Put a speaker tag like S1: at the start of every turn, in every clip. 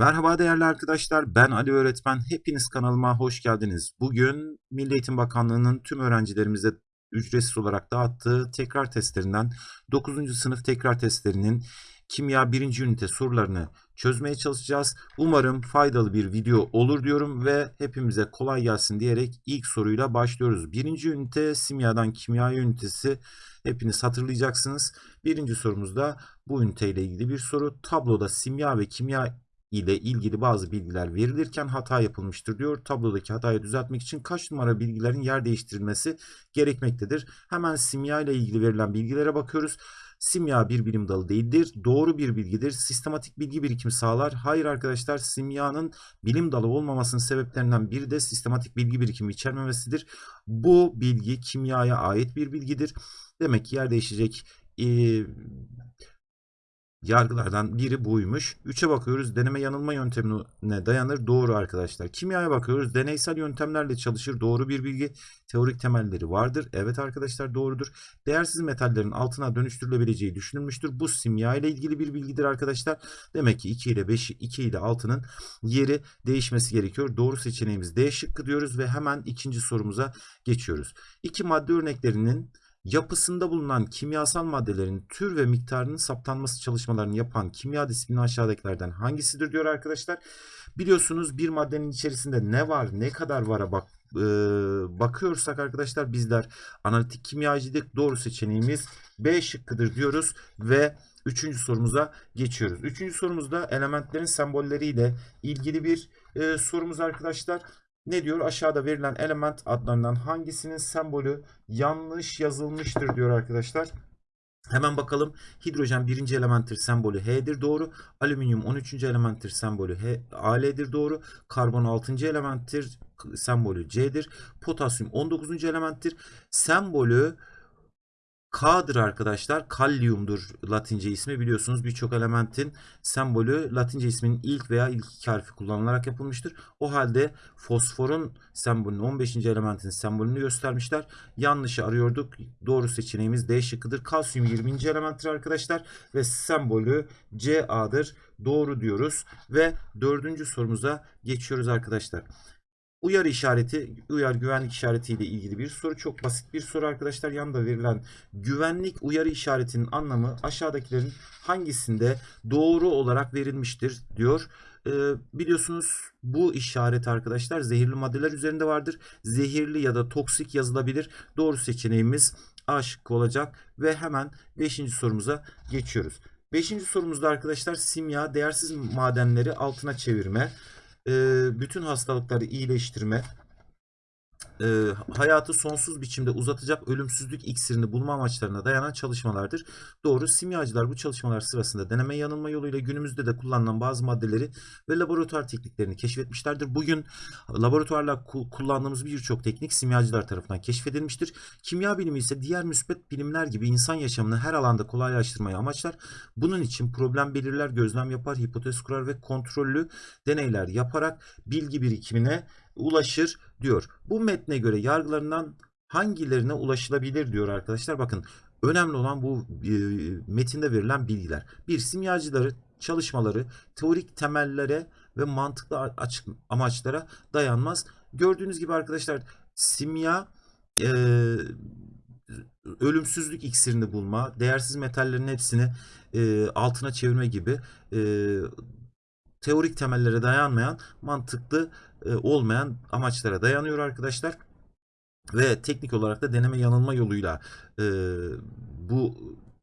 S1: Merhaba değerli arkadaşlar, ben Ali Öğretmen. Hepiniz kanalıma hoş geldiniz. Bugün Milli Eğitim Bakanlığı'nın tüm öğrencilerimize ücretsiz olarak dağıttığı tekrar testlerinden 9. sınıf tekrar testlerinin kimya 1. ünite sorularını çözmeye çalışacağız. Umarım faydalı bir video olur diyorum ve hepimize kolay gelsin diyerek ilk soruyla başlıyoruz. 1. ünite simyadan kimya ünitesi hepiniz hatırlayacaksınız. Birinci sorumuzda bu üniteyle ilgili bir soru. Tabloda simya ve kimya ile ilgili bazı bilgiler verilirken hata yapılmıştır diyor. Tablodaki hatayı düzeltmek için kaç numara bilgilerin yer değiştirilmesi gerekmektedir. Hemen simya ile ilgili verilen bilgilere bakıyoruz. Simya bir bilim dalı değildir. Doğru bir bilgidir. Sistematik bilgi birikimi sağlar. Hayır arkadaşlar simyanın bilim dalı olmamasının sebeplerinden biri de sistematik bilgi birikimi içermemesidir. Bu bilgi kimyaya ait bir bilgidir. Demek ki yer değişecek e, yargılardan biri buymuş. 3'e bakıyoruz. Deneme yanılma yöntemine dayanır. Doğru arkadaşlar. Kimyaya bakıyoruz. Deneysel yöntemlerle çalışır. Doğru bir bilgi. Teorik temelleri vardır. Evet arkadaşlar doğrudur. Değersiz metallerin altına dönüştürülebileceği düşünülmüştür. Bu simya ile ilgili bir bilgidir arkadaşlar. Demek ki 2 ile 5, 2 ile 6'nın yeri değişmesi gerekiyor. Doğru seçeneğimiz D şıkkı diyoruz ve hemen ikinci sorumuza geçiyoruz. İki madde örneklerinin yapısında bulunan kimyasal maddelerin tür ve miktarının saptanması çalışmalarını yapan kimya disiplini aşağıdakilerden hangisidir diyor arkadaşlar. Biliyorsunuz bir maddenin içerisinde ne var ne kadar vara bak e, bakıyorsak arkadaşlar bizler analitik kimyacıydık. Doğru seçeneğimiz B şıkkıdır diyoruz ve Üçüncü sorumuza geçiyoruz. Üçüncü sorumuzda elementlerin sembolleriyle ilgili bir e, sorumuz arkadaşlar. Ne diyor? Aşağıda verilen element adlarından hangisinin sembolü yanlış yazılmıştır diyor arkadaşlar. Hemen bakalım. Hidrojen birinci elementtir sembolü H'dir doğru. Alüminyum 13. elementtir sembolü H, Al'dir doğru. Karbon 6. elementtir sembolü C'dir. Potasyum 19. elementtir. Sembolü K'dır arkadaşlar. Kalyumdur Latince ismi. Biliyorsunuz birçok elementin sembolü Latince isminin ilk veya ilk iki harfi kullanılarak yapılmıştır. O halde fosforun sembolünü 15. elementin sembolünü göstermişler. Yanlışı arıyorduk. Doğru seçeneğimiz D şıkkıdır. Kalsiyum 20. elementtir arkadaşlar ve sembolü Ca'dır. Doğru diyoruz ve dördüncü sorumuza geçiyoruz arkadaşlar. Uyarı işareti, uyar güvenlik işareti ile ilgili bir soru. Çok basit bir soru arkadaşlar. Yanında verilen güvenlik uyarı işaretinin anlamı aşağıdakilerin hangisinde doğru olarak verilmiştir diyor. Ee, biliyorsunuz bu işaret arkadaşlar zehirli maddeler üzerinde vardır. Zehirli ya da toksik yazılabilir. Doğru seçeneğimiz A şıkkı olacak ve hemen 5. sorumuza geçiyoruz. 5. sorumuzda arkadaşlar simya değersiz madenleri altına çevirme bütün hastalıkları iyileştirme, e, hayatı sonsuz biçimde uzatacak ölümsüzlük iksirini bulma amaçlarına dayanan çalışmalardır. Doğru. Simyacılar bu çalışmalar sırasında deneme yanılma yoluyla günümüzde de kullanılan bazı maddeleri ve laboratuvar tekniklerini keşfetmişlerdir. Bugün laboratuvarla kullandığımız birçok teknik simyacılar tarafından keşfedilmiştir. Kimya bilimi ise diğer müsbet bilimler gibi insan yaşamını her alanda kolaylaştırmayı amaçlar. Bunun için problem belirler, gözlem yapar, hipotez kurar ve kontrollü deneyler yaparak bilgi birikimine ulaşır diyor. Bu metne göre yargılarından hangilerine ulaşılabilir diyor arkadaşlar. Bakın önemli olan bu e, metinde verilen bilgiler. Bir simyacıları çalışmaları teorik temellere ve mantıklı açık amaçlara dayanmaz. Gördüğünüz gibi arkadaşlar simya e, ölümsüzlük iksirini bulma, değersiz metallerin hepsini e, altına çevirme gibi e, teorik temellere dayanmayan mantıklı olmayan amaçlara dayanıyor arkadaşlar. Ve teknik olarak da deneme yanılma yoluyla e, bu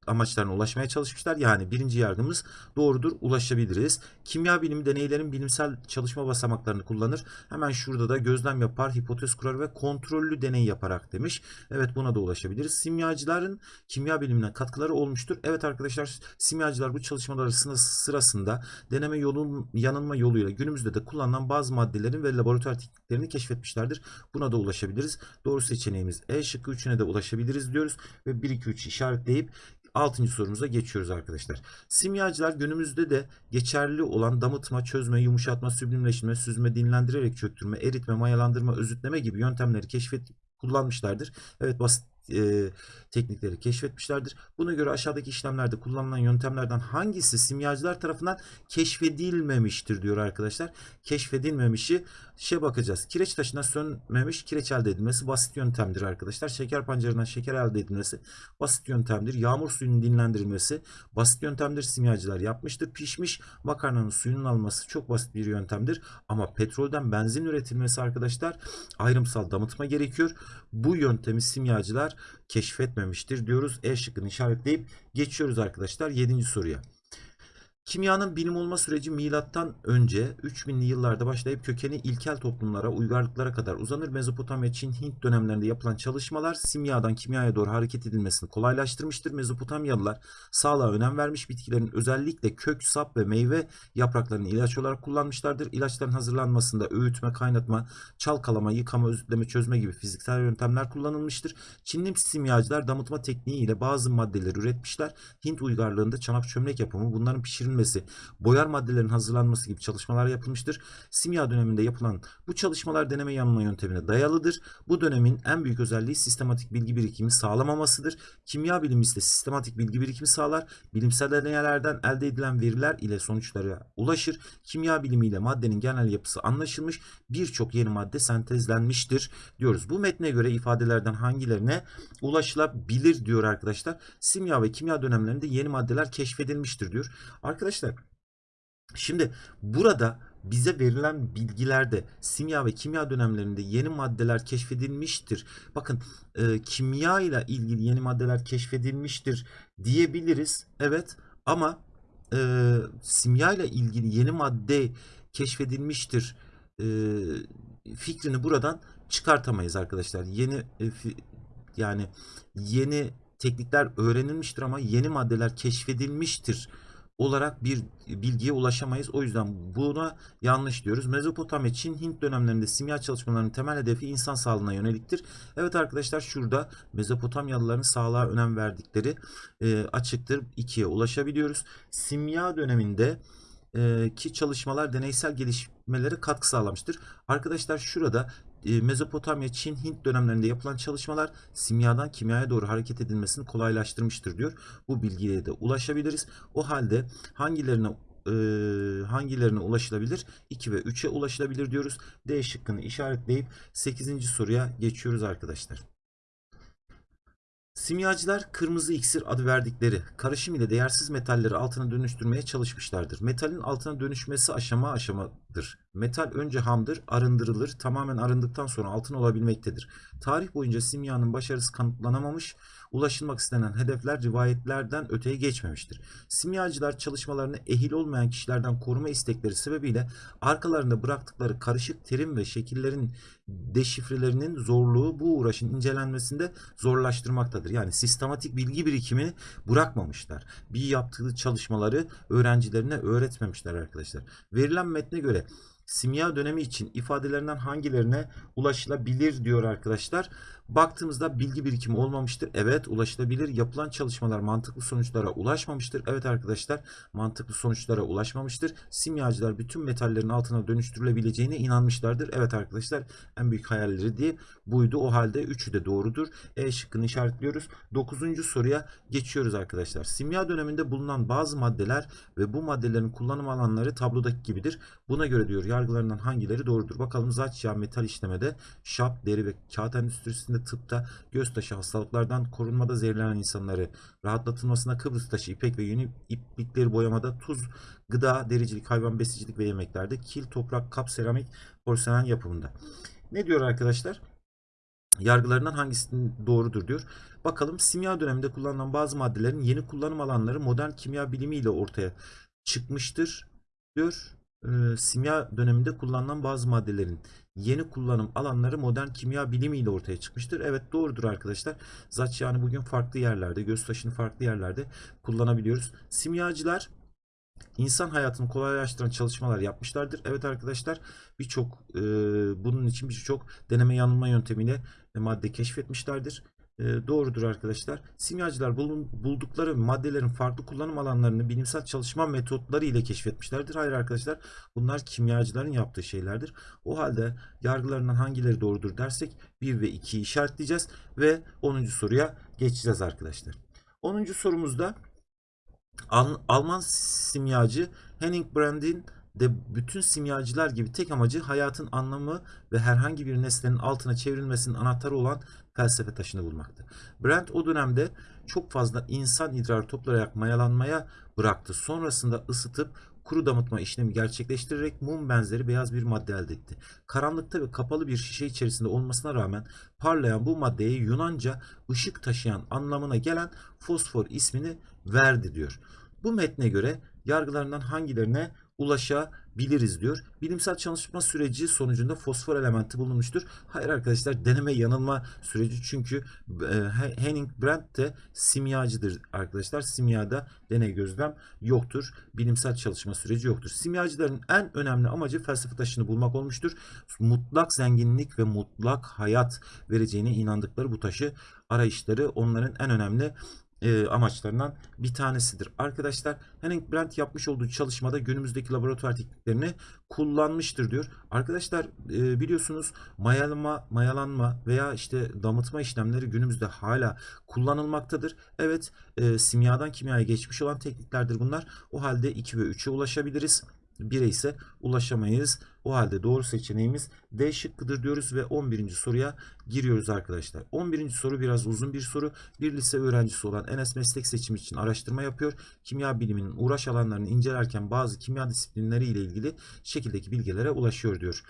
S1: amaçlarına ulaşmaya çalışmışlar. Yani birinci yargımız doğrudur ulaşabiliriz. Kimya bilimi deneylerin bilimsel çalışma basamaklarını kullanır. Hemen şurada da gözlem yapar, hipotez kurar ve kontrollü deney yaparak demiş. Evet buna da ulaşabiliriz. Simyacıların kimya bilimine katkıları olmuştur. Evet arkadaşlar simyacılar bu çalışmalar sırasında deneme yolun yanılma yoluyla günümüzde de kullanılan bazı maddelerin ve laboratuvar tekniklerini keşfetmişlerdir. Buna da ulaşabiliriz. Doğru seçeneğimiz E şıkkı 3'üne de ulaşabiliriz diyoruz ve 1-2-3 işaretleyip Altıncı sorumuza geçiyoruz arkadaşlar. Simyacılar günümüzde de geçerli olan damıtma, çözme, yumuşatma, süblimleşme, süzme, dinlendirerek çöktürme, eritme, mayalandırma, özütleme gibi yöntemleri keşfet kullanmışlardır. Evet basit e, teknikleri keşfetmişlerdir. Buna göre aşağıdaki işlemlerde kullanılan yöntemlerden hangisi simyacılar tarafından keşfedilmemiştir diyor arkadaşlar. Keşfedilmemişi şey bakacağız. Kireç taşından sönmemiş kireç elde edilmesi basit yöntemdir arkadaşlar. Şeker pancarından şeker elde edilmesi basit yöntemdir. Yağmur suyunun dinlendirilmesi basit yöntemdir. Simyacılar yapmıştır. Pişmiş makarnanın suyunun alması çok basit bir yöntemdir. Ama petrolden benzin üretilmesi arkadaşlar ayrımsal damıtma gerekiyor. Bu yöntemi simyacılar keşfetmemiştir diyoruz. E şıkkını işaretleyip geçiyoruz arkadaşlar 7. soruya. Kimyanın bilim olma süreci milattan önce 3000'li yıllarda başlayıp kökeni ilkel toplumlara, uygarlıklara kadar uzanır. Mezopotamya, Çin, Hint dönemlerinde yapılan çalışmalar simyadan kimyaya doğru hareket edilmesini kolaylaştırmıştır. Mezopotamyalılar sağlığa önem vermiş, bitkilerin özellikle kök, sap ve meyve yapraklarını ilaç olarak kullanmışlardır. İlaçların hazırlanmasında öğütme, kaynatma, çalkalama, yıkama, özütleme, çözme gibi fiziksel yöntemler kullanılmıştır. Çinli simyacılar damıtma tekniği ile bazı maddeleri üretmişler. Hint uygarlığında çanak çömlek yapımı, bunların pişirilmesi, boyar maddelerin hazırlanması gibi çalışmalar yapılmıştır. Simya döneminde yapılan bu çalışmalar deneme yanılma yöntemine dayalıdır. Bu dönemin en büyük özelliği sistematik bilgi birikimi sağlamamasıdır. Kimya bilimi ise sistematik bilgi birikimi sağlar. Bilimsel deneylerden elde edilen veriler ile sonuçlara ulaşır. Kimya bilimiyle maddenin genel yapısı anlaşılmış. Birçok yeni madde sentezlenmiştir diyoruz. Bu metne göre ifadelerden hangilerine ulaşılabilir diyor arkadaşlar. Simya ve kimya dönemlerinde yeni maddeler keşfedilmiştir diyor. Arkadaşlar şimdi burada bize verilen bilgilerde simya ve kimya dönemlerinde yeni maddeler keşfedilmiştir. Bakın e, kimya ile ilgili yeni maddeler keşfedilmiştir diyebiliriz. Evet ama e, simya ile ilgili yeni madde keşfedilmiştir e, fikrini buradan çıkartamayız arkadaşlar. Yeni e, fi- yani yeni teknikler öğrenilmiştir ama yeni maddeler keşfedilmiştir olarak bir bilgiye ulaşamayız. O yüzden buna yanlış diyoruz. Mezopotamya, Çin, Hint dönemlerinde simya çalışmalarının temel hedefi insan sağlığına yöneliktir. Evet arkadaşlar şurada Mezopotamyalıların sağlığa önem verdikleri e, açıktır. 2'ye ulaşabiliyoruz. Simya döneminde e, ki çalışmalar deneysel gelişmelere katkı sağlamıştır. Arkadaşlar şurada Mezopotamya, Çin, Hint dönemlerinde yapılan çalışmalar simyadan kimyaya doğru hareket edilmesini kolaylaştırmıştır diyor. Bu bilgiye de ulaşabiliriz. O halde hangilerine e, hangilerine ulaşılabilir? 2 ve 3'e ulaşılabilir diyoruz. D şıkkını işaretleyip 8. soruya geçiyoruz arkadaşlar. Simyacılar kırmızı iksir adı verdikleri karışım ile değersiz metalleri altına dönüştürmeye çalışmışlardır. Metalin altına dönüşmesi aşama aşamadır. Metal önce hamdır, arındırılır, tamamen arındıktan sonra altın olabilmektedir. Tarih boyunca simyanın başarısı kanıtlanamamış, ulaşılmak istenen hedefler rivayetlerden öteye geçmemiştir. Simyacılar çalışmalarını ehil olmayan kişilerden koruma istekleri sebebiyle arkalarında bıraktıkları karışık terim ve şekillerin deşifrelerinin zorluğu bu uğraşın incelenmesinde zorlaştırmaktadır. Yani sistematik bilgi birikimini bırakmamışlar. Bir yaptığı çalışmaları öğrencilerine öğretmemişler arkadaşlar. Verilen metne göre simya dönemi için ifadelerinden hangilerine ulaşılabilir diyor arkadaşlar. Baktığımızda bilgi birikimi olmamıştır. Evet ulaşılabilir. Yapılan çalışmalar mantıklı sonuçlara ulaşmamıştır. Evet arkadaşlar mantıklı sonuçlara ulaşmamıştır. Simyacılar bütün metallerin altına dönüştürülebileceğine inanmışlardır. Evet arkadaşlar en büyük hayalleri diye buydu. O halde üçü de doğrudur. E şıkkını işaretliyoruz. Dokuzuncu soruya geçiyoruz arkadaşlar. Simya döneminde bulunan bazı maddeler ve bu maddelerin kullanım alanları tablodaki gibidir. Buna göre diyor yargılarından hangileri doğrudur? Bakalım zaç yağ metal işlemede, şap, deri ve kağıt endüstrisinde, tıpta, göz taşı hastalıklardan korunmada zehirlenen insanları rahatlatılmasına Kıbrıs taşı, ipek ve yünü iplikleri boyamada, tuz, gıda, dericilik, hayvan besicilik ve yemeklerde, kil, toprak, kap, seramik, porselen yapımında. Ne diyor arkadaşlar? yargılarından hangisinin doğrudur diyor. Bakalım simya döneminde kullanılan bazı maddelerin yeni kullanım alanları modern kimya bilimiyle ortaya çıkmıştır diyor. Ee, simya döneminde kullanılan bazı maddelerin yeni kullanım alanları modern kimya bilimiyle ortaya çıkmıştır. Evet doğrudur arkadaşlar. Zaç yani bugün farklı yerlerde, göz taşını farklı yerlerde kullanabiliyoruz. Simyacılar insan hayatını kolaylaştıran çalışmalar yapmışlardır. Evet arkadaşlar birçok e, bunun için birçok deneme yanılma yöntemiyle madde keşfetmişlerdir. E, doğrudur arkadaşlar. Simyacılar bulun- buldukları maddelerin farklı kullanım alanlarını bilimsel çalışma metotları ile keşfetmişlerdir. Hayır arkadaşlar bunlar kimyacıların yaptığı şeylerdir. O halde yargılarından hangileri doğrudur dersek 1 ve 2'yi işaretleyeceğiz ve 10. soruya geçeceğiz arkadaşlar. 10. sorumuzda Al- Alman simyacı Henning Brand'in de bütün simyacılar gibi tek amacı hayatın anlamı ve herhangi bir nesnenin altına çevrilmesinin anahtarı olan felsefe taşını bulmaktı. Brand o dönemde çok fazla insan idrarı toplayarak mayalanmaya bıraktı. Sonrasında ısıtıp kuru damıtma işlemi gerçekleştirerek mum benzeri beyaz bir madde elde etti. Karanlıkta ve kapalı bir şişe içerisinde olmasına rağmen parlayan bu maddeye Yunanca ışık taşıyan anlamına gelen fosfor ismini verdi diyor. Bu metne göre yargılarından hangilerine ulaşabiliriz diyor. Bilimsel çalışma süreci sonucunda fosfor elementi bulunmuştur. Hayır arkadaşlar deneme yanılma süreci çünkü e, Henning Brandt de simyacıdır arkadaşlar. Simyada deney gözlem yoktur. Bilimsel çalışma süreci yoktur. Simyacıların en önemli amacı felsefe taşını bulmak olmuştur. Mutlak zenginlik ve mutlak hayat vereceğine inandıkları bu taşı arayışları onların en önemli e, amaçlarından bir tanesidir. Arkadaşlar Henning Brandt yapmış olduğu çalışmada günümüzdeki laboratuvar tekniklerini kullanmıştır diyor. Arkadaşlar e, biliyorsunuz mayalama, mayalanma veya işte damıtma işlemleri günümüzde hala kullanılmaktadır. Evet e, simyadan kimyaya geçmiş olan tekniklerdir bunlar. O halde 2 ve 3'e ulaşabiliriz. 1'e ise ulaşamayız. O halde doğru seçeneğimiz D şıkkıdır diyoruz ve 11. soruya giriyoruz arkadaşlar. 11. soru biraz uzun bir soru. Bir lise öğrencisi olan Enes meslek seçimi için araştırma yapıyor. Kimya biliminin uğraş alanlarını incelerken bazı kimya disiplinleri ile ilgili şekildeki bilgilere ulaşıyor diyor.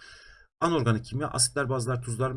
S1: Anorganik kimya, asitler, bazlar, tuzlar,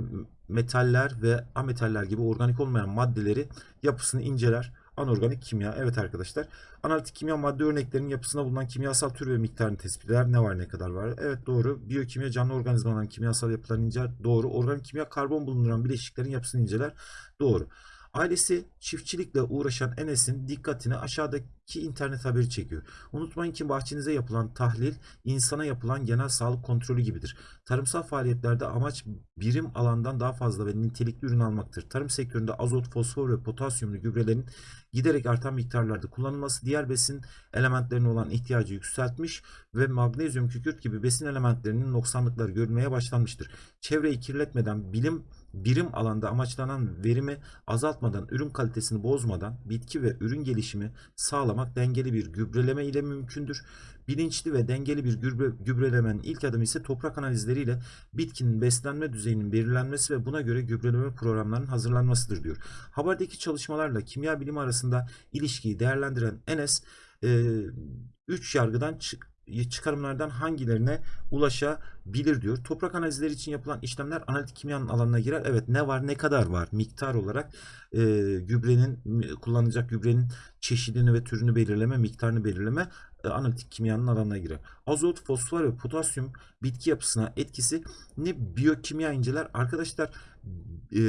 S1: metaller ve ametaller gibi organik olmayan maddeleri yapısını inceler. Anorganik kimya. Evet arkadaşlar. Analitik kimya madde örneklerinin yapısına bulunan kimyasal tür ve miktarını tespit eder. Ne var ne kadar var? Evet doğru. Biyokimya canlı organizmaların kimyasal yapılarını inceler. Doğru. Organik kimya karbon bulunduran bileşiklerin yapısını inceler. Doğru. Ailesi çiftçilikle uğraşan Enes'in dikkatini aşağıdaki internet haberi çekiyor. Unutmayın ki bahçenize yapılan tahlil insana yapılan genel sağlık kontrolü gibidir. Tarımsal faaliyetlerde amaç birim alandan daha fazla ve nitelikli ürün almaktır. Tarım sektöründe azot, fosfor ve potasyumlu gübrelerin giderek artan miktarlarda kullanılması diğer besin elementlerine olan ihtiyacı yükseltmiş ve magnezyum, kükürt gibi besin elementlerinin noksanlıkları görülmeye başlanmıştır. Çevreyi kirletmeden bilim birim alanda amaçlanan verimi azaltmadan, ürün kalitesini bozmadan bitki ve ürün gelişimi sağlamak dengeli bir gübreleme ile mümkündür. Bilinçli ve dengeli bir gübre, gübrelemenin ilk adımı ise toprak analizleriyle bitkinin beslenme düzeyinin belirlenmesi ve buna göre gübreleme programlarının hazırlanmasıdır diyor. Haberdeki çalışmalarla kimya bilimi arasında ilişkiyi değerlendiren Enes 3 yargıdan çık çıkarımlardan hangilerine ulaşabilir diyor. Toprak analizleri için yapılan işlemler analitik kimyanın alanına girer. Evet ne var ne kadar var miktar olarak e, gübrenin kullanılacak gübrenin çeşidini ve türünü belirleme miktarını belirleme e, analitik kimyanın alanına girer. Azot, fosfor ve potasyum bitki yapısına etkisi ne biyokimya inceler. Arkadaşlar e,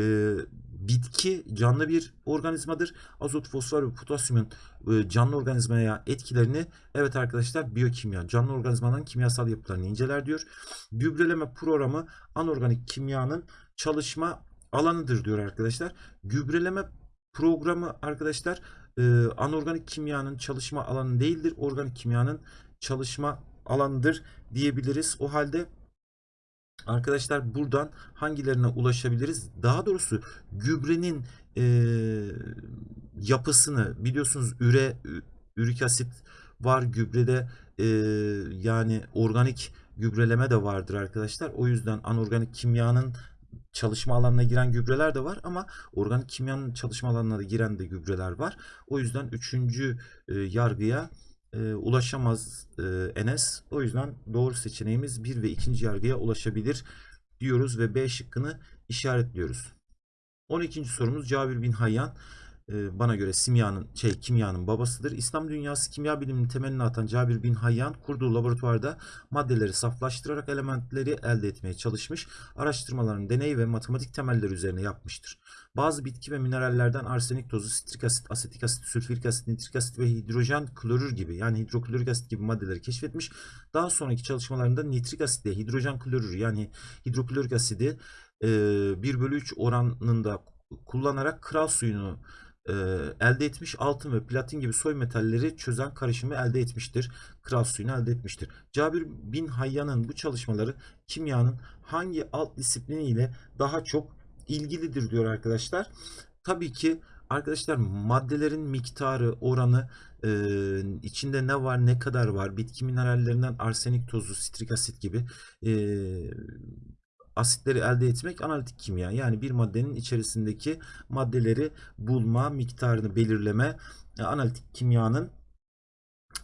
S1: bitki canlı bir organizmadır. Azot, fosfor ve potasyumun e, canlı organizmaya etkilerini evet arkadaşlar biyokimya canlı organizmanın kimyasal yapılarını inceler diyor. Gübreleme programı anorganik kimyanın çalışma alanıdır diyor arkadaşlar. Gübreleme programı arkadaşlar e, anorganik kimyanın çalışma alanı değildir. Organik kimyanın çalışma alanıdır diyebiliriz. O halde Arkadaşlar buradan hangilerine ulaşabiliriz? Daha doğrusu gübrenin e, yapısını biliyorsunuz üre, ürik asit var gübrede e, yani organik gübreleme de vardır arkadaşlar. O yüzden anorganik kimyanın çalışma alanına giren gübreler de var ama organik kimyanın çalışma alanına da giren de gübreler var. O yüzden üçüncü e, yargıya e, ulaşamaz e, Enes. O yüzden doğru seçeneğimiz 1 ve 2. yargıya ulaşabilir diyoruz ve B şıkkını işaretliyoruz. 12. sorumuz Cabir bin Hayyan e, bana göre simyanın şey kimyanın babasıdır. İslam dünyası kimya biliminin temelini atan Cabir bin Hayyan kurduğu laboratuvarda maddeleri saflaştırarak elementleri elde etmeye çalışmış. Araştırmalarını deney ve matematik temelleri üzerine yapmıştır. Bazı bitki ve minerallerden arsenik tozu, sitrik asit, asetik asit, sülfürik asit, nitrik asit ve hidrojen klorür gibi yani hidroklorik asit gibi maddeleri keşfetmiş. Daha sonraki çalışmalarında nitrik asit ile hidrojen klorür yani hidroklorik asidi 1 bölü 3 oranında kullanarak kral suyunu e, elde etmiş. Altın ve platin gibi soy metalleri çözen karışımı elde etmiştir. Kral suyunu elde etmiştir. Cabir bin Hayyan'ın bu çalışmaları kimyanın hangi alt disiplini ile daha çok ilgilidir diyor arkadaşlar. Tabii ki arkadaşlar maddelerin miktarı, oranı, e, içinde ne var, ne kadar var, bitki minerallerinden arsenik tozu, sitrik asit gibi e, asitleri elde etmek analitik kimya. Yani bir maddenin içerisindeki maddeleri bulma, miktarını belirleme analitik kimyanın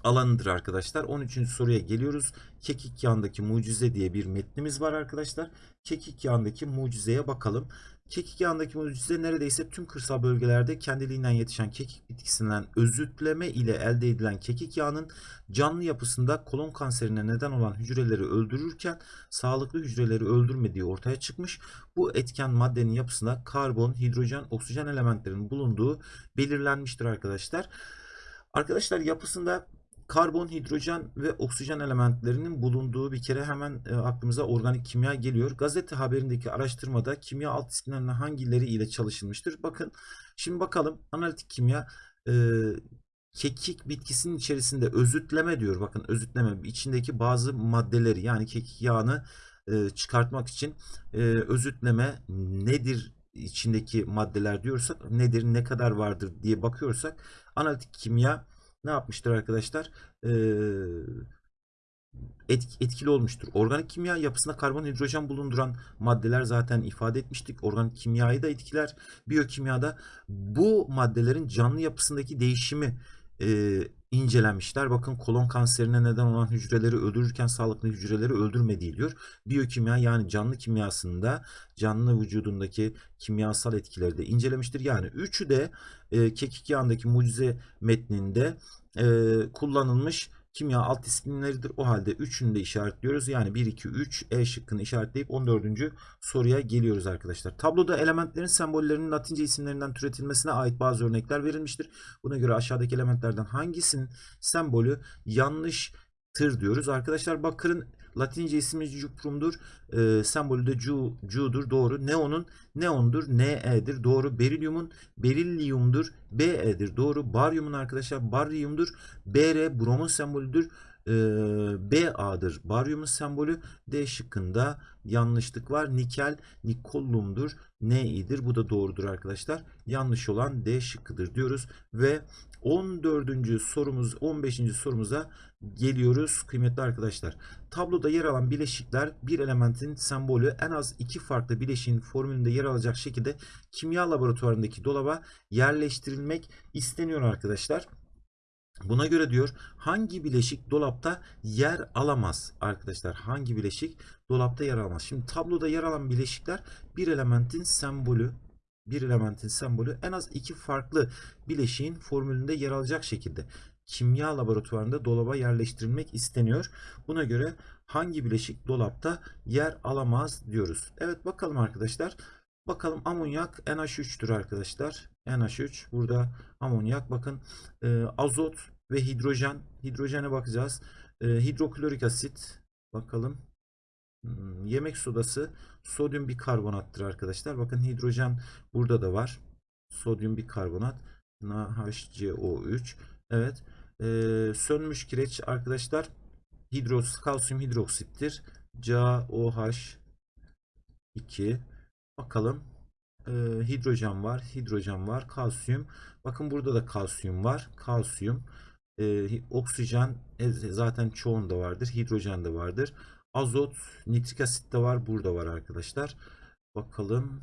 S1: alanıdır arkadaşlar. 13. soruya geliyoruz. Kekik yağındaki mucize diye bir metnimiz var arkadaşlar. Kekik yağındaki mucizeye bakalım. Kekik yağındaki mucize neredeyse tüm kırsal bölgelerde kendiliğinden yetişen kekik bitkisinden özütleme ile elde edilen kekik yağının canlı yapısında kolon kanserine neden olan hücreleri öldürürken sağlıklı hücreleri öldürmediği ortaya çıkmış. Bu etken maddenin yapısında karbon, hidrojen, oksijen elementlerinin bulunduğu belirlenmiştir arkadaşlar. Arkadaşlar yapısında karbon, hidrojen ve oksijen elementlerinin bulunduğu bir kere hemen e, aklımıza organik kimya geliyor. Gazete haberindeki araştırmada kimya alt disiplinlerinin hangileri ile çalışılmıştır? Bakın şimdi bakalım analitik kimya e, kekik bitkisinin içerisinde özütleme diyor. Bakın özütleme içindeki bazı maddeleri yani kekik yağını e, çıkartmak için e, özütleme nedir içindeki maddeler diyorsak nedir ne kadar vardır diye bakıyorsak analitik kimya ne yapmıştır arkadaşlar? Ee, etkili olmuştur. Organik kimya yapısında karbon hidrojen bulunduran maddeler zaten ifade etmiştik. Organik kimyayı da etkiler. Biyokimyada bu maddelerin canlı yapısındaki değişimi e, incelenmişler. Bakın kolon kanserine neden olan hücreleri öldürürken sağlıklı hücreleri öldürmediği diyor. Biyokimya yani canlı kimyasında canlı vücudundaki kimyasal etkileri de incelemiştir. Yani üçü de e, kekik yağındaki mucize metninde e, kullanılmış kimya alt disiplinleridir. O halde üçünü de işaretliyoruz. Yani 1, 2, 3 E şıkkını işaretleyip 14. soruya geliyoruz arkadaşlar. Tabloda elementlerin sembollerinin latince isimlerinden türetilmesine ait bazı örnekler verilmiştir. Buna göre aşağıdaki elementlerden hangisinin sembolü yanlıştır diyoruz. Arkadaşlar bakırın Latince ismi cuprumdur. E, sembolü de cu, cu'dur. Doğru. Neon'un neondur. Ne'dir. Doğru. Berilyumun berilyumdur. Be'dir. Doğru. Baryumun arkadaşlar baryumdur. Br bromun sembolüdür. E, Ba'dır. Baryumun sembolü D şıkkında yanlışlık var. Nikel nikollumdur. Ni'dir. Bu da doğrudur arkadaşlar. Yanlış olan D şıkkıdır diyoruz ve 14. sorumuz 15. sorumuza geliyoruz kıymetli arkadaşlar. Tabloda yer alan bileşikler bir elementin sembolü en az iki farklı bileşiğin formülünde yer alacak şekilde kimya laboratuvarındaki dolaba yerleştirilmek isteniyor arkadaşlar. Buna göre diyor hangi bileşik dolapta yer alamaz arkadaşlar hangi bileşik dolapta yer alamaz. Şimdi tabloda yer alan bileşikler bir elementin sembolü bir elementin sembolü en az iki farklı bileşiğin formülünde yer alacak şekilde kimya laboratuvarında dolaba yerleştirilmek isteniyor. Buna göre hangi bileşik dolapta yer alamaz diyoruz. Evet bakalım arkadaşlar. Bakalım amonyak NH3'tür arkadaşlar. NH3 burada amonyak bakın e, azot ve hidrojen hidrojene bakacağız. E, hidroklorik asit bakalım yemek sodası sodyum bikarbonattır arkadaşlar. Bakın hidrojen burada da var. Sodyum bikarbonat NaHCO3. Evet. Ee, sönmüş kireç arkadaşlar hidros kalsiyum hidroksittir. CaOH2 bakalım ee, hidrojen var hidrojen var kalsiyum bakın burada da kalsiyum var kalsiyum ee, oksijen e, zaten çoğunda vardır hidrojen de vardır Azot, nitrik asit de var. Burada var arkadaşlar. Bakalım.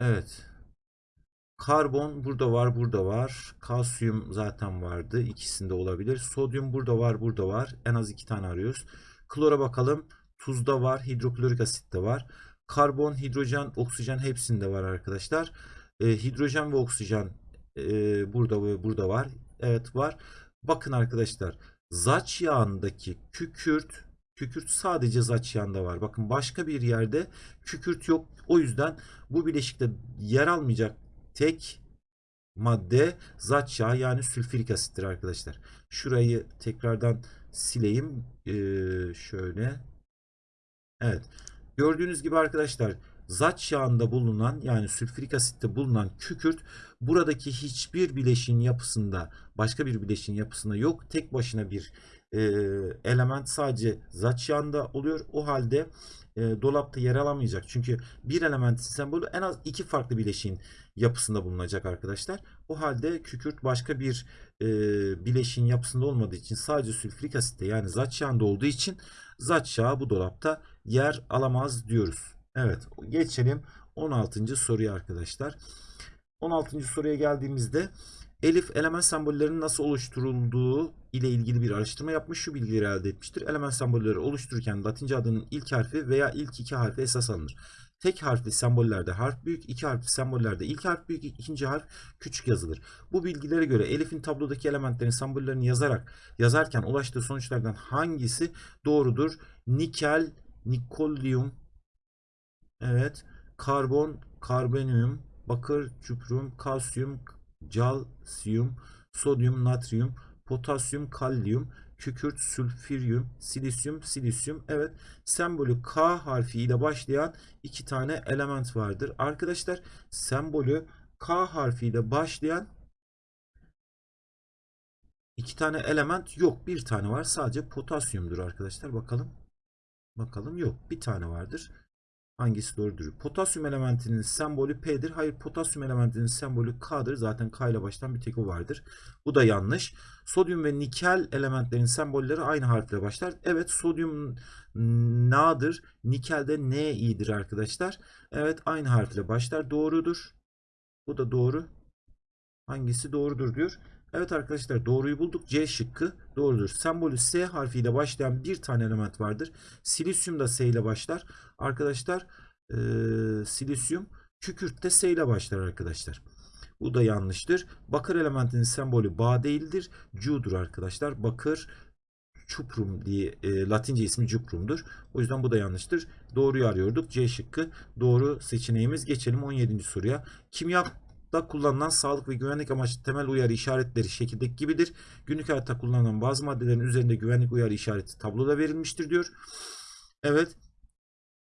S1: Evet. Karbon burada var, burada var. Kalsiyum zaten vardı. İkisinde olabilir. Sodyum burada var, burada var. En az iki tane arıyoruz. Klora bakalım. Tuzda var, hidroklorik asit de var. Karbon, hidrojen, oksijen hepsinde var arkadaşlar. E, hidrojen ve oksijen e, burada ve burada var. Evet var. Bakın arkadaşlar zaç yağındaki kükürt kükürt sadece zaç yağında var. Bakın başka bir yerde kükürt yok. O yüzden bu bileşikte yer almayacak tek madde zat yağı yani sülfürik asittir arkadaşlar. Şurayı tekrardan sileyim. Ee, şöyle. Evet. Gördüğünüz gibi arkadaşlar zat yağında bulunan yani sülfürik asitte bulunan kükürt buradaki hiçbir bileşiğin yapısında başka bir bileşiğin yapısında yok. Tek başına bir e, element sadece zat yağında oluyor. O halde e, dolapta yer alamayacak. Çünkü bir elementin sembolü en az iki farklı bileşiğin yapısında bulunacak arkadaşlar. O halde kükürt başka bir e, bileşiğin yapısında olmadığı için sadece sülfürik asitte yani zat yağında olduğu için zat yağı bu dolapta yer alamaz diyoruz. Evet geçelim 16. soruya arkadaşlar. 16. soruya geldiğimizde Elif element sembollerinin nasıl oluşturulduğu ile ilgili bir araştırma yapmış. Şu bilgileri elde etmiştir. Element sembolleri oluştururken Latince adının ilk harfi veya ilk iki harfi esas alınır. Tek harfli sembollerde harf büyük, iki harfli sembollerde ilk harf büyük, ikinci harf küçük yazılır. Bu bilgilere göre Elif'in tablodaki elementlerin sembollerini yazarak yazarken ulaştığı sonuçlardan hangisi doğrudur? Nikel, nikolyum, evet, karbon, karbonyum, bakır, çuprum, kalsiyum, calsiyum, sodyum, natrium, potasyum, kalyum, kükürt, sülfüryum, silisyum, silisyum. Evet, sembolü K harfi ile başlayan iki tane element vardır. Arkadaşlar, sembolü K harfi ile başlayan iki tane element yok. Bir tane var. Sadece potasyumdur arkadaşlar. Bakalım. Bakalım yok. Bir tane vardır. Hangisi doğrudur? Potasyum elementinin sembolü P'dir. Hayır potasyum elementinin sembolü K'dır. Zaten K ile başlayan bir tek o vardır. Bu da yanlış. Sodyum ve nikel elementlerin sembolleri aynı harfle başlar. Evet sodyum Na'dır. Nikel de Ni'dir arkadaşlar. Evet aynı harfle başlar. Doğrudur. Bu da doğru. Hangisi doğrudur diyor. Evet arkadaşlar doğruyu bulduk. C şıkkı doğrudur. Sembolü S harfiyle başlayan bir tane element vardır. Silisyum da S ile başlar. Arkadaşlar e, silisyum kükürt de S ile başlar arkadaşlar. Bu da yanlıştır. Bakır elementinin sembolü Ba değildir. Cu'dur arkadaşlar. Bakır çuprum diye e, Latince ismi cuprumdur. O yüzden bu da yanlıştır. Doğruyu arıyorduk. C şıkkı doğru seçeneğimiz. Geçelim 17. soruya. Kimya da kullanılan sağlık ve güvenlik amaçlı temel uyarı işaretleri şekildeki gibidir. Günlük hayatta kullanılan bazı maddelerin üzerinde güvenlik uyarı işareti tabloda verilmiştir diyor. Evet.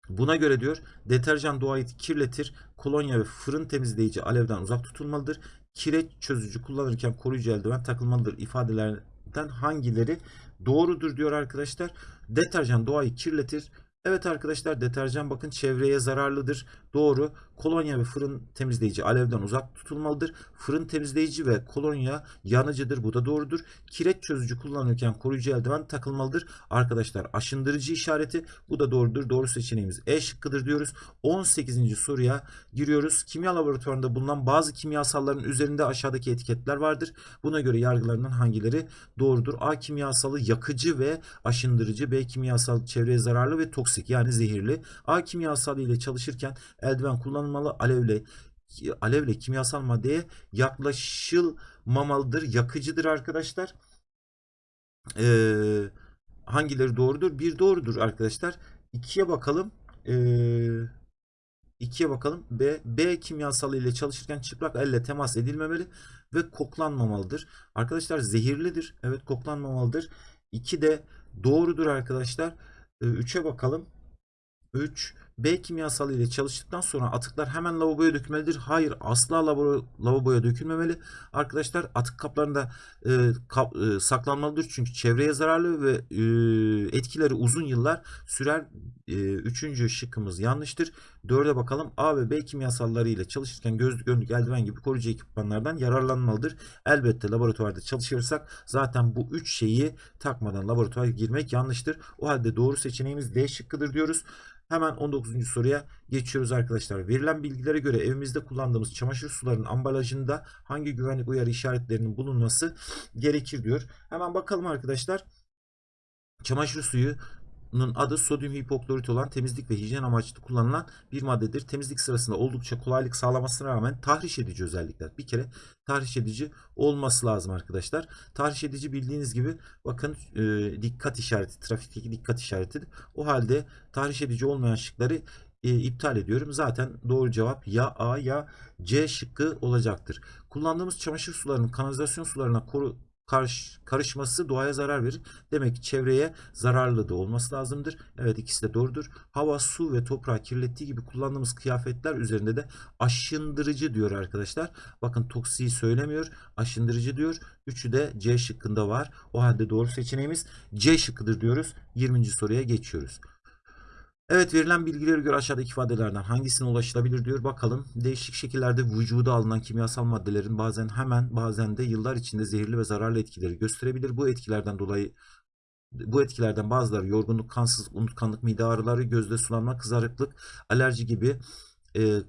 S1: Buna göre diyor deterjan doğayı kirletir. Kolonya ve fırın temizleyici alevden uzak tutulmalıdır. Kireç çözücü kullanırken koruyucu eldiven takılmalıdır ifadelerden hangileri doğrudur diyor arkadaşlar. Deterjan doğayı kirletir. Evet arkadaşlar deterjan bakın çevreye zararlıdır. Doğru. Kolonya ve fırın temizleyici alevden uzak tutulmalıdır. Fırın temizleyici ve kolonya yanıcıdır. Bu da doğrudur. Kireç çözücü kullanırken koruyucu eldiven takılmalıdır. Arkadaşlar aşındırıcı işareti bu da doğrudur. Doğru seçeneğimiz E şıkkıdır diyoruz. 18. soruya giriyoruz. Kimya laboratuvarında bulunan bazı kimyasalların üzerinde aşağıdaki etiketler vardır. Buna göre yargılarından hangileri doğrudur? A kimyasalı yakıcı ve aşındırıcı. B kimyasal çevreye zararlı ve toksik yani zehirli. A kimyasalı ile çalışırken eldiven kullanılmalı. Alevle alevle kimyasal maddeye yaklaşılmamalıdır. Yakıcıdır arkadaşlar. Ee, hangileri doğrudur? Bir doğrudur arkadaşlar. İkiye bakalım. Ee, ikiye bakalım. B, B kimyasal ile çalışırken çıplak elle temas edilmemeli ve koklanmamalıdır. Arkadaşlar zehirlidir. Evet koklanmamalıdır. 2 de doğrudur arkadaşlar. 3'e bakalım. 3 B kimyasalı ile çalıştıktan sonra atıklar hemen lavaboya dökülmelidir. Hayır asla lavabo, lavaboya dökülmemeli. Arkadaşlar atık kaplarında e, kap, e, saklanmalıdır. Çünkü çevreye zararlı ve e, etkileri uzun yıllar sürer. E, üçüncü şıkkımız yanlıştır. Dörde bakalım. A ve B kimyasalları ile çalışırken gözlük, önlük, eldiven gibi koruyucu ekipmanlardan yararlanmalıdır. Elbette laboratuvarda çalışırsak zaten bu üç şeyi takmadan laboratuvara girmek yanlıştır. O halde doğru seçeneğimiz D şıkkıdır diyoruz. Hemen 19. soruya geçiyoruz arkadaşlar. Verilen bilgilere göre evimizde kullandığımız çamaşır sularının ambalajında hangi güvenlik uyarı işaretlerinin bulunması gerekir diyor. Hemen bakalım arkadaşlar. Çamaşır suyu adı sodyum hipoklorit olan temizlik ve hijyen amaçlı kullanılan bir maddedir. Temizlik sırasında oldukça kolaylık sağlamasına rağmen tahriş edici özellikler. Bir kere tahriş edici olması lazım arkadaşlar. Tahriş edici bildiğiniz gibi bakın e, dikkat işareti, trafikteki dikkat işaretidir. O halde tahriş edici olmayan şıkları e, iptal ediyorum. Zaten doğru cevap ya A ya C şıkkı olacaktır. Kullandığımız çamaşır sularının kanalizasyon sularına koru, karış, karışması doğaya zarar verir. Demek ki çevreye zararlı da olması lazımdır. Evet ikisi de doğrudur. Hava, su ve toprağı kirlettiği gibi kullandığımız kıyafetler üzerinde de aşındırıcı diyor arkadaşlar. Bakın toksiği söylemiyor. Aşındırıcı diyor. Üçü de C şıkkında var. O halde doğru seçeneğimiz C şıkkıdır diyoruz. 20. soruya geçiyoruz. Evet verilen bilgilere göre aşağıdaki ifadelerden hangisine ulaşılabilir diyor. Bakalım değişik şekillerde vücuda alınan kimyasal maddelerin bazen hemen bazen de yıllar içinde zehirli ve zararlı etkileri gösterebilir. Bu etkilerden dolayı bu etkilerden bazıları yorgunluk, kansız, unutkanlık, mide ağrıları, gözde sulanma, kızarıklık, alerji gibi e,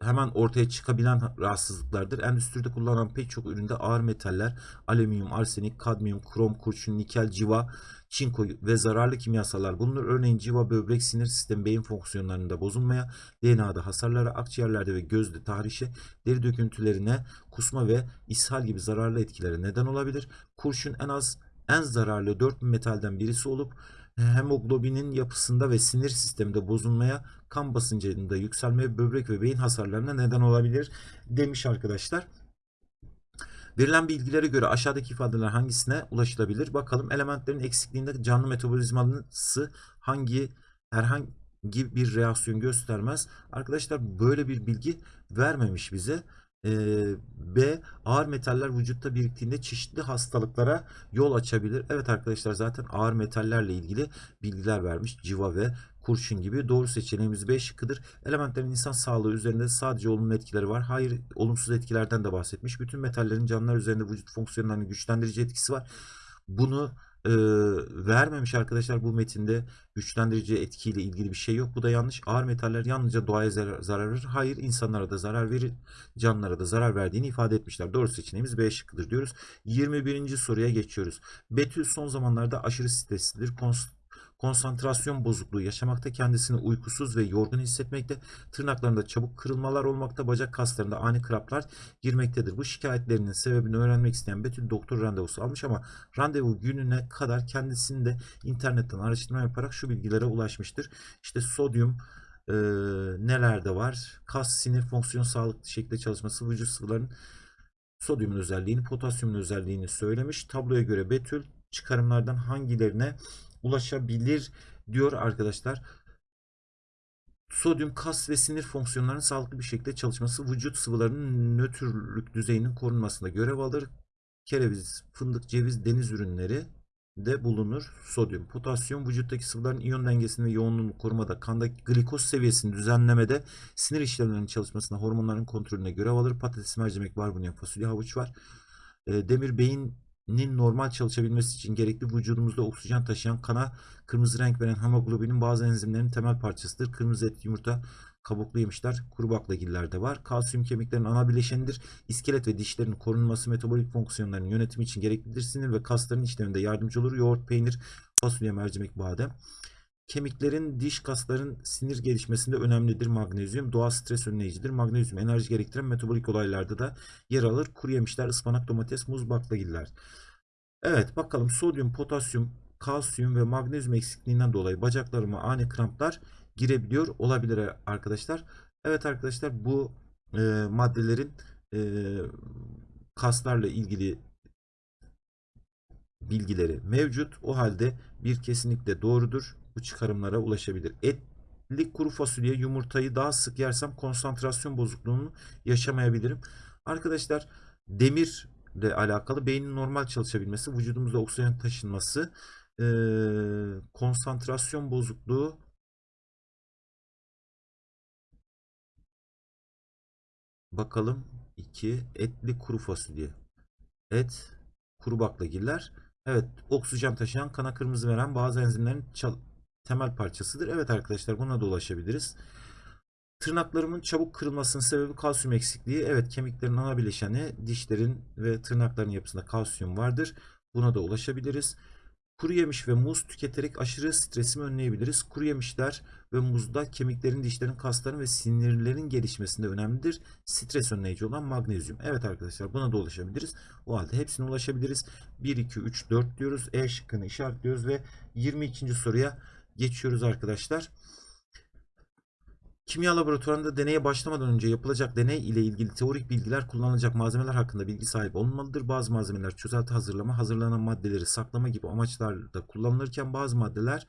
S1: hemen ortaya çıkabilen rahatsızlıklardır. Endüstride kullanılan pek çok üründe ağır metaller, alüminyum, arsenik, kadmiyum, krom, kurşun, nikel, civa, çinko ve zararlı kimyasallar bulunur. Örneğin civa böbrek, sinir sistemi, beyin fonksiyonlarında bozulmaya, DNA'da hasarlara, akciğerlerde ve gözde tahrişe, deri döküntülerine, kusma ve ishal gibi zararlı etkilere neden olabilir. Kurşun en az en zararlı 4 metalden birisi olup hemoglobinin yapısında ve sinir sisteminde bozulmaya, kan basıncında yükselmeye, böbrek ve beyin hasarlarına neden olabilir demiş arkadaşlar. Verilen bilgilere göre aşağıdaki ifadeler hangisine ulaşılabilir? Bakalım elementlerin eksikliğinde canlı metabolizması hangi herhangi bir reaksiyon göstermez. Arkadaşlar böyle bir bilgi vermemiş bize. B. Ağır metaller vücutta biriktiğinde çeşitli hastalıklara yol açabilir. Evet arkadaşlar zaten ağır metallerle ilgili bilgiler vermiş. Civa ve kurşun gibi. Doğru seçeneğimiz B şıkkıdır. Elementlerin insan sağlığı üzerinde sadece olumlu etkileri var. Hayır olumsuz etkilerden de bahsetmiş. Bütün metallerin canlılar üzerinde vücut fonksiyonlarını güçlendirici etkisi var. Bunu e, vermemiş arkadaşlar bu metinde güçlendirici etkiyle ilgili bir şey yok. Bu da yanlış. Ağır metaller yalnızca doğaya zarar, verir. Hayır insanlara da zarar verir. Canlılara da zarar verdiğini ifade etmişler. Doğru seçeneğimiz B şıkkıdır diyoruz. 21. soruya geçiyoruz. Betül son zamanlarda aşırı streslidir. Konst konsantrasyon bozukluğu yaşamakta, kendisini uykusuz ve yorgun hissetmekte, tırnaklarında çabuk kırılmalar olmakta, bacak kaslarında ani kraplar girmektedir. Bu şikayetlerinin sebebini öğrenmek isteyen Betül doktor randevusu almış ama randevu gününe kadar kendisini de internetten araştırma yaparak şu bilgilere ulaşmıştır. İşte sodyum, e, nelerde var? Kas, sinir fonksiyon sağlıklı şekilde çalışması, vücut sıvılarının sodyumun özelliğini, potasyumun özelliğini söylemiş. Tabloya göre Betül çıkarımlardan hangilerine ulaşabilir diyor arkadaşlar. Sodyum kas ve sinir fonksiyonlarının sağlıklı bir şekilde çalışması vücut sıvılarının nötrlük düzeyinin korunmasında görev alır. Kereviz, fındık, ceviz, deniz ürünleri de bulunur. Sodyum, potasyum vücuttaki sıvıların iyon dengesini ve yoğunluğunu korumada, kandaki glikoz seviyesini düzenlemede, sinir işlemlerinin çalışmasında, hormonların kontrolüne görev alır. Patates, mercimek, barbunya, fasulye, havuç var. E, demir beyin nin normal çalışabilmesi için gerekli vücudumuzda oksijen taşıyan kana kırmızı renk veren hemoglobinin bazı enzimlerin temel parçasıdır. Kırmızı et, yumurta, kabuklu yemişler, kuru baklagillerde var. Kalsiyum kemiklerin ana bileşenidir. İskelet ve dişlerin korunması, metabolik fonksiyonlarının yönetimi için gereklidir. Sinir ve kasların işleminde yardımcı olur. Yoğurt, peynir, fasulye, mercimek, badem. Kemiklerin, diş kasların sinir gelişmesinde önemlidir magnezyum. Doğal stres önleyicidir. Magnezyum enerji gerektiren metabolik olaylarda da yer alır. Kuru yemişler, ıspanak, domates, muz, baklagiller. Evet bakalım sodyum, potasyum, kalsiyum ve magnezyum eksikliğinden dolayı bacaklarıma ani kramplar girebiliyor olabilir arkadaşlar. Evet arkadaşlar bu e, maddelerin e, kaslarla ilgili bilgileri mevcut. O halde bir kesinlikle doğrudur. Bu çıkarımlara ulaşabilir. Etli kuru fasulye yumurtayı daha sık yersem konsantrasyon bozukluğunu yaşamayabilirim. Arkadaşlar demir ile alakalı beynin normal çalışabilmesi, vücudumuzda oksijen taşınması, e, konsantrasyon bozukluğu bakalım 2 etli kuru fasulye et kuru baklagiller evet oksijen taşıyan kana kırmızı veren bazı enzimlerin temel parçasıdır. Evet arkadaşlar buna da ulaşabiliriz. Tırnaklarımın çabuk kırılmasının sebebi kalsiyum eksikliği. Evet kemiklerin ana bileşeni dişlerin ve tırnakların yapısında kalsiyum vardır. Buna da ulaşabiliriz. Kuru yemiş ve muz tüketerek aşırı stresimi önleyebiliriz. Kuru yemişler ve muzda kemiklerin, dişlerin, kasların ve sinirlerin gelişmesinde önemlidir. Stres önleyici olan magnezyum. Evet arkadaşlar buna da ulaşabiliriz. O halde hepsine ulaşabiliriz. 1, 2, 3, 4 diyoruz. E şıkkını işaretliyoruz ve 22. soruya geçiyoruz arkadaşlar. Kimya laboratuvarında deneye başlamadan önce yapılacak deney ile ilgili teorik bilgiler kullanılacak malzemeler hakkında bilgi sahibi olunmalıdır. Bazı malzemeler çözelti hazırlama, hazırlanan maddeleri saklama gibi amaçlarda kullanılırken bazı maddeler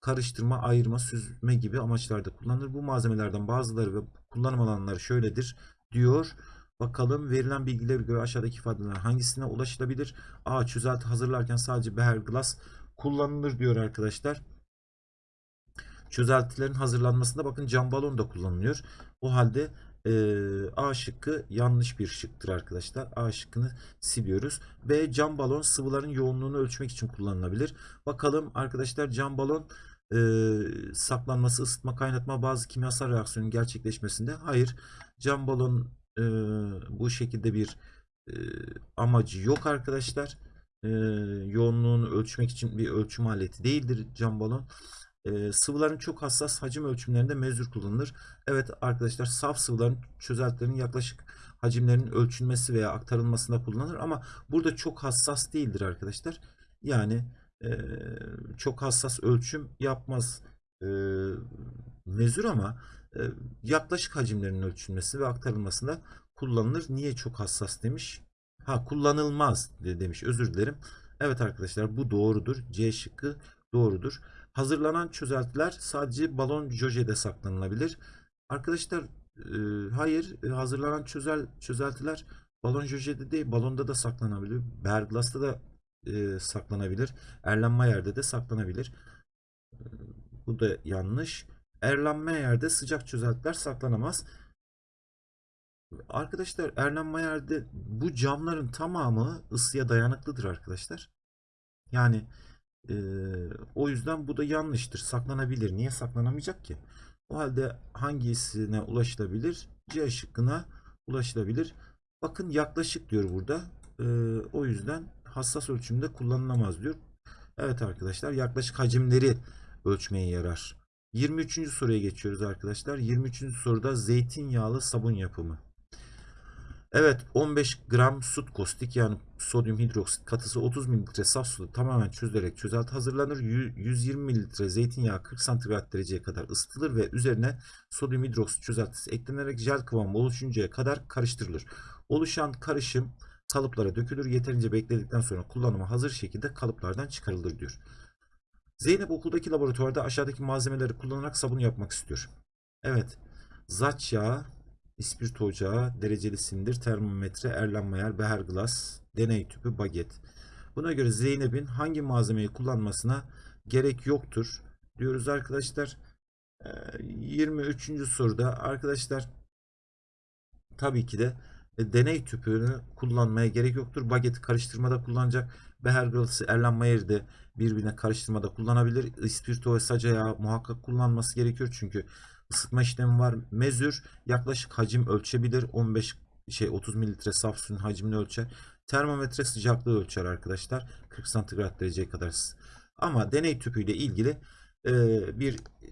S1: karıştırma, ayırma, süzme gibi amaçlarda kullanılır. Bu malzemelerden bazıları ve kullanım alanları şöyledir diyor. Bakalım verilen bilgilere göre aşağıdaki ifadeler hangisine ulaşılabilir? A. Çözelti hazırlarken sadece beher glass kullanılır diyor arkadaşlar. Çözeltilerin hazırlanmasında bakın cam balon da kullanılıyor. O halde e, A şıkkı yanlış bir şıktır arkadaşlar. A şıkkını siliyoruz. B cam balon sıvıların yoğunluğunu ölçmek için kullanılabilir. Bakalım arkadaşlar cam balon e, saklanması, ısıtma, kaynatma bazı kimyasal reaksiyonun gerçekleşmesinde. Hayır cam balon e, bu şekilde bir e, amacı yok arkadaşlar. E, yoğunluğunu ölçmek için bir ölçüm aleti değildir cam balon. Sıvıların çok hassas hacim ölçümlerinde mezür kullanılır. Evet arkadaşlar saf sıvıların çözeltilerin yaklaşık hacimlerinin ölçülmesi veya aktarılmasında kullanılır ama burada çok hassas değildir arkadaşlar. Yani çok hassas ölçüm yapmaz mezür ama yaklaşık hacimlerin ölçülmesi ve aktarılmasında kullanılır. Niye çok hassas demiş? Ha kullanılmaz de- demiş. Özür dilerim. Evet arkadaşlar bu doğrudur. C şıkkı doğrudur. Hazırlanan çözeltiler sadece balon jojede saklanılabilir. Arkadaşlar e, hayır e, hazırlanan çözel çözeltiler balon jojede değil balonda da saklanabilir. Berglas'ta da e, saklanabilir. Erlenmeyer'de de saklanabilir. E, bu da yanlış. Erlenmeyer'de sıcak çözeltiler saklanamaz. Arkadaşlar Erlenmeyer'de bu camların tamamı ısıya dayanıklıdır arkadaşlar. Yani e, o yüzden bu da yanlıştır. Saklanabilir. Niye saklanamayacak ki? O halde hangisine ulaşılabilir? C şıkkına ulaşılabilir. Bakın yaklaşık diyor burada. E, o yüzden hassas ölçümde kullanılamaz diyor. Evet arkadaşlar yaklaşık hacimleri ölçmeye yarar. 23. soruya geçiyoruz arkadaşlar. 23. soruda zeytinyağlı sabun yapımı. Evet 15 gram sut kostik yani sodyum hidroksit katısı 30 mililitre saf suda tamamen çözülerek çözelti hazırlanır. Yü- 120 mililitre zeytinyağı 40 santigrat dereceye kadar ısıtılır ve üzerine sodyum hidroksit çözeltisi eklenerek jel kıvamı oluşuncaya kadar karıştırılır. Oluşan karışım kalıplara dökülür. Yeterince bekledikten sonra kullanıma hazır şekilde kalıplardan çıkarılır diyor. Zeynep okuldaki laboratuvarda aşağıdaki malzemeleri kullanarak sabun yapmak istiyor. Evet. Zaç yağı, ispirto ocağı, dereceli sindir, termometre, erlenmeyer, beher glas, deney tüpü, baget. Buna göre Zeynep'in hangi malzemeyi kullanmasına gerek yoktur diyoruz arkadaşlar. Ee, 23. soruda arkadaşlar tabii ki de deney tüpünü kullanmaya gerek yoktur. Bageti karıştırmada kullanacak. Beher glas'ı Erlenmeyer'i de birbirine karıştırmada kullanabilir. İspirto ve saca yağı muhakkak kullanması gerekiyor çünkü ısıtma işlemi var. Mezür yaklaşık hacim ölçebilir. 15 şey 30 mililitre saf suyun hacmini ölçer. Termometre sıcaklığı ölçer arkadaşlar. 40 santigrat dereceye kadar. Ama deney tüpüyle ilgili e, bir e,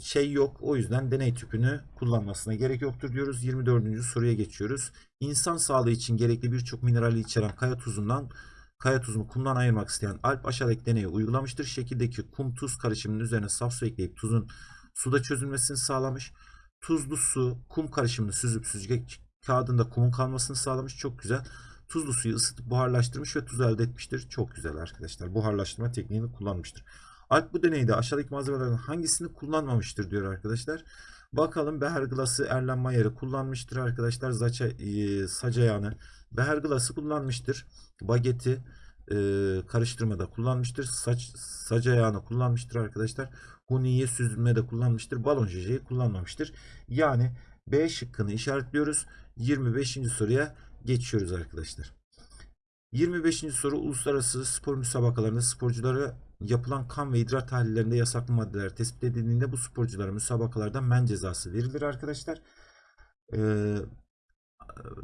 S1: şey yok. O yüzden deney tüpünü kullanmasına gerek yoktur diyoruz. 24. soruya geçiyoruz. İnsan sağlığı için gerekli birçok minerali içeren kaya tuzundan kaya tuzunu kumdan ayırmak isteyen Alp aşağıdaki deneyi uygulamıştır. Şekildeki kum tuz karışımının üzerine saf su ekleyip tuzun suda çözülmesini sağlamış. Tuzlu su kum karışımını süzüp süzgeç kağıdında kumun kalmasını sağlamış. Çok güzel. Tuzlu suyu ısıtıp buharlaştırmış ve tuz elde etmiştir. Çok güzel arkadaşlar. Buharlaştırma tekniğini kullanmıştır. Alp bu deneyde aşağıdaki malzemelerden hangisini kullanmamıştır diyor arkadaşlar. Bakalım Beher Glass'ı Erlenmeyer'i kullanmıştır arkadaşlar. Zaça, e, saca yağını Beher Glass'ı kullanmıştır. Bageti e, karıştırmada kullanmıştır. Saç, saca yağını kullanmıştır arkadaşlar. Huniyi süzülmede kullanmıştır. Balon jejeyi kullanmamıştır. Yani B şıkkını işaretliyoruz. 25. soruya geçiyoruz arkadaşlar. 25. soru uluslararası spor müsabakalarında sporculara yapılan kan ve idrar tahlillerinde yasaklı maddeler tespit edildiğinde bu sporculara müsabakalardan men cezası verilir arkadaşlar. Ee,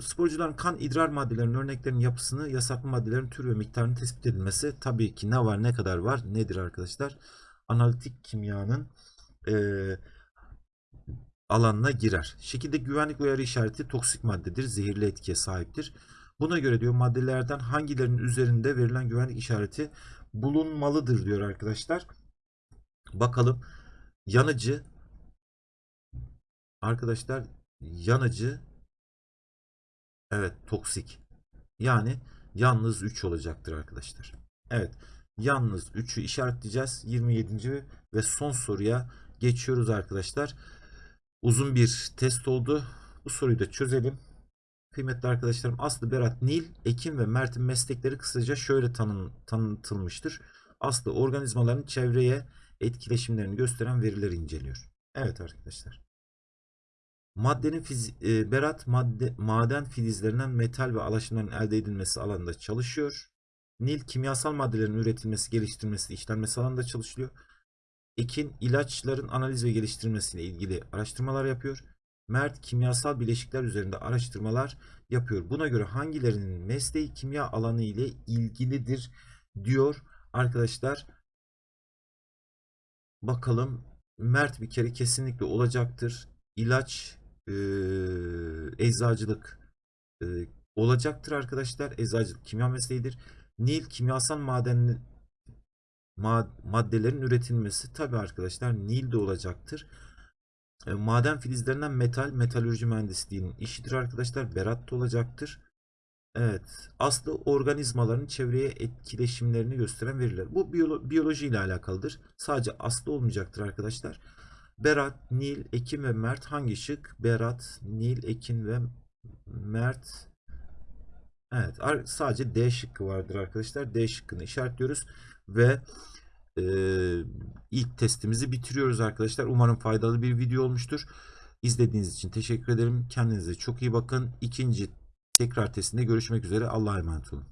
S1: sporcuların kan idrar maddelerinin örneklerinin yapısını, yasaklı maddelerin tür ve miktarını tespit edilmesi tabii ki ne var ne kadar var nedir arkadaşlar? Analitik kimyanın eee alanına girer. Şekilde güvenlik uyarı işareti toksik maddedir, zehirli etkiye sahiptir. Buna göre diyor maddelerden hangilerinin üzerinde verilen güvenlik işareti bulunmalıdır diyor arkadaşlar. Bakalım yanıcı, arkadaşlar yanıcı evet toksik. Yani yalnız 3 olacaktır arkadaşlar. Evet. Yalnız 3'ü işaretleyeceğiz. 27. ve son soruya geçiyoruz arkadaşlar. Uzun bir test oldu. Bu soruyu da çözelim. Kıymetli arkadaşlarım Aslı, Berat, Nil, Ekim ve Mert'in meslekleri kısaca şöyle tanın, tanıtılmıştır. Aslı organizmaların çevreye etkileşimlerini gösteren verileri inceliyor. Evet arkadaşlar. Maddenin fizi, e, Berat madde, maden filizlerinden metal ve alaşımların elde edilmesi alanında çalışıyor. Nil kimyasal maddelerin üretilmesi, geliştirilmesi, işlenmesi alanında çalışıyor. Ekin ilaçların analiz ve geliştirilmesiyle ilgili araştırmalar yapıyor. Mert kimyasal bileşikler üzerinde araştırmalar yapıyor. Buna göre hangilerinin mesleği kimya alanı ile ilgilidir diyor arkadaşlar. Bakalım Mert bir kere kesinlikle olacaktır. İlaç, e, eczacılık e, olacaktır arkadaşlar. Eczacılık kimya mesleğidir. Nil kimyasal maden ma- maddelerin üretilmesi tabi arkadaşlar Nil de olacaktır. E, maden filizlerinden metal, metalürji mühendisliğinin işidir arkadaşlar. Berat da olacaktır. Evet. Aslı organizmaların çevreye etkileşimlerini gösteren veriler. Bu biyolo- biyoloji ile alakalıdır. Sadece aslı olmayacaktır arkadaşlar. Berat, Nil, Ekin ve Mert hangi şık? Berat, Nil, Ekin ve Mert. Evet. Sadece D şıkkı vardır arkadaşlar. D şıkkını işaretliyoruz. Ve e, ilk testimizi bitiriyoruz arkadaşlar. Umarım faydalı bir video olmuştur. İzlediğiniz için teşekkür ederim. Kendinize çok iyi bakın. İkinci tekrar testinde görüşmek üzere. Allah'a emanet olun.